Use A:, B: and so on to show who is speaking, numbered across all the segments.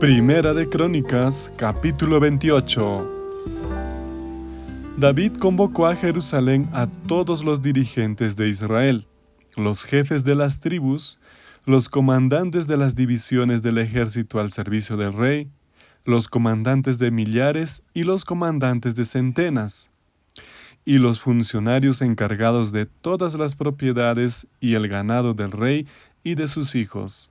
A: Primera de Crónicas, capítulo 28. David convocó a Jerusalén a todos los dirigentes de Israel, los jefes de las tribus, los comandantes de las divisiones del ejército al servicio del rey, los comandantes de millares y los comandantes de centenas, y los funcionarios encargados de todas las propiedades y el ganado del rey y de sus hijos.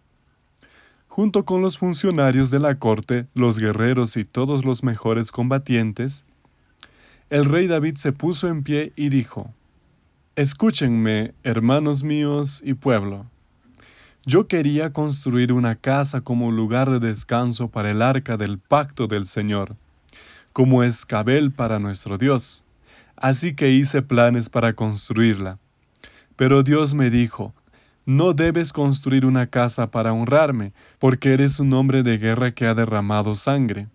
A: Junto con los funcionarios de la corte, los guerreros y todos los mejores combatientes, el rey David se puso en pie y dijo, Escúchenme, hermanos míos y pueblo. Yo quería construir una casa como lugar de descanso para el arca del pacto del Señor, como escabel para nuestro Dios. Así que hice planes para construirla. Pero Dios me dijo, no debes construir una casa para honrarme, porque eres un hombre de guerra que ha derramado sangre.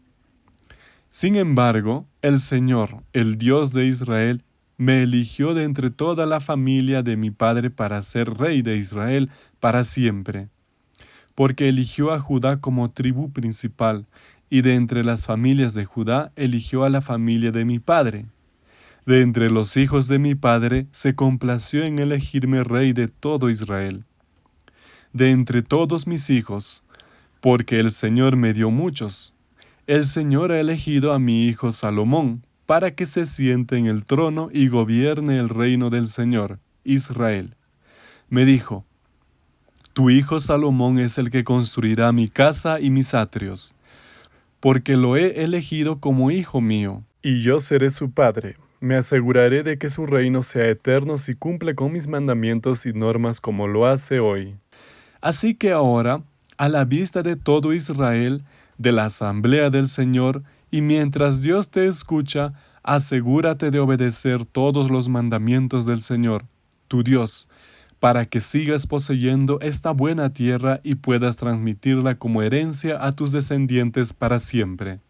A: Sin embargo, el Señor, el Dios de Israel, me eligió de entre toda la familia de mi padre para ser rey de Israel para siempre, porque eligió a Judá como tribu principal, y de entre las familias de Judá eligió a la familia de mi padre. De entre los hijos de mi padre se complació en elegirme rey de todo Israel. De entre todos mis hijos, porque el Señor me dio muchos, el Señor ha elegido a mi hijo Salomón, para que se siente en el trono y gobierne el reino del Señor, Israel. Me dijo, Tu hijo Salomón es el que construirá mi casa y mis atrios, porque lo he elegido como hijo mío, y yo seré su padre me aseguraré de que su reino sea eterno si cumple con mis mandamientos y normas como lo hace hoy. Así que ahora, a la vista de todo Israel, de la asamblea del Señor, y mientras Dios te escucha, asegúrate de obedecer todos los mandamientos del Señor, tu Dios, para que sigas poseyendo esta buena tierra y puedas transmitirla como herencia a tus descendientes para siempre.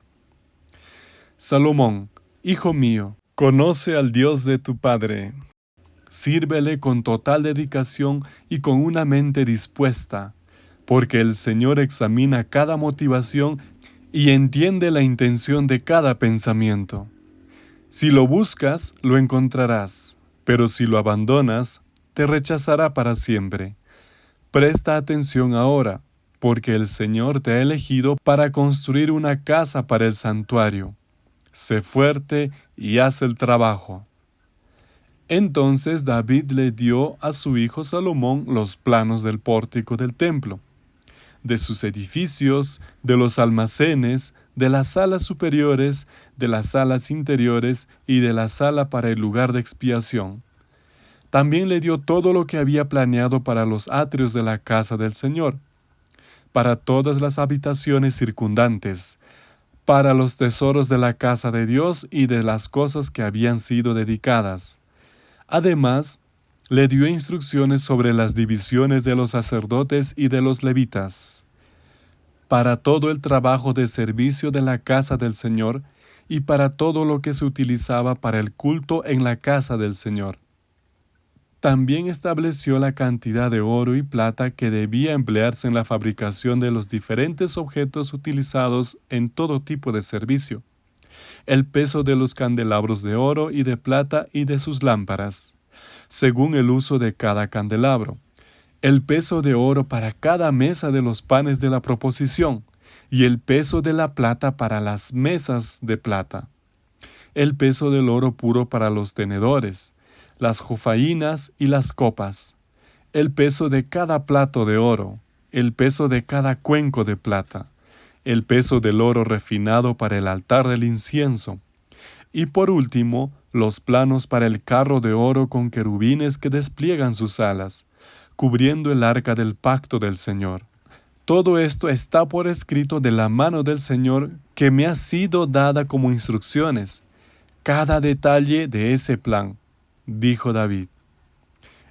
A: Salomón, hijo mío, Conoce al Dios de tu Padre. Sírvele con total dedicación y con una mente dispuesta, porque el Señor examina cada motivación y entiende la intención de cada pensamiento. Si lo buscas, lo encontrarás, pero si lo abandonas, te rechazará para siempre. Presta atención ahora, porque el Señor te ha elegido para construir una casa para el santuario sé fuerte y haz el trabajo. Entonces David le dio a su hijo Salomón los planos del pórtico del templo, de sus edificios, de los almacenes, de las salas superiores, de las salas interiores y de la sala para el lugar de expiación. También le dio todo lo que había planeado para los atrios de la casa del Señor, para todas las habitaciones circundantes, para los tesoros de la casa de Dios y de las cosas que habían sido dedicadas. Además, le dio instrucciones sobre las divisiones de los sacerdotes y de los levitas, para todo el trabajo de servicio de la casa del Señor y para todo lo que se utilizaba para el culto en la casa del Señor. También estableció la cantidad de oro y plata que debía emplearse en la fabricación de los diferentes objetos utilizados en todo tipo de servicio, el peso de los candelabros de oro y de plata y de sus lámparas, según el uso de cada candelabro, el peso de oro para cada mesa de los panes de la proposición, y el peso de la plata para las mesas de plata, el peso del oro puro para los tenedores, las jofainas y las copas, el peso de cada plato de oro, el peso de cada cuenco de plata, el peso del oro refinado para el altar del incienso, y por último, los planos para el carro de oro con querubines que despliegan sus alas, cubriendo el arca del pacto del Señor. Todo esto está por escrito de la mano del Señor que me ha sido dada como instrucciones, cada detalle de ese plan dijo David.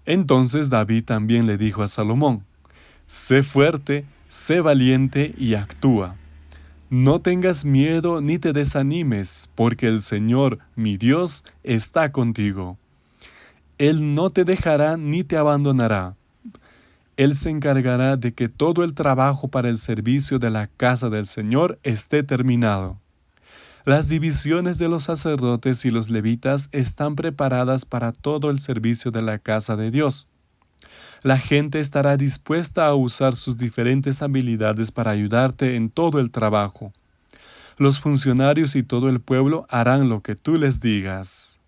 A: Entonces David también le dijo a Salomón, Sé fuerte, sé valiente y actúa. No tengas miedo ni te desanimes, porque el Señor, mi Dios, está contigo. Él no te dejará ni te abandonará. Él se encargará de que todo el trabajo para el servicio de la casa del Señor esté terminado. Las divisiones de los sacerdotes y los levitas están preparadas para todo el servicio de la casa de Dios. La gente estará dispuesta a usar sus diferentes habilidades para ayudarte en todo el trabajo. Los funcionarios y todo el pueblo harán lo que tú les digas.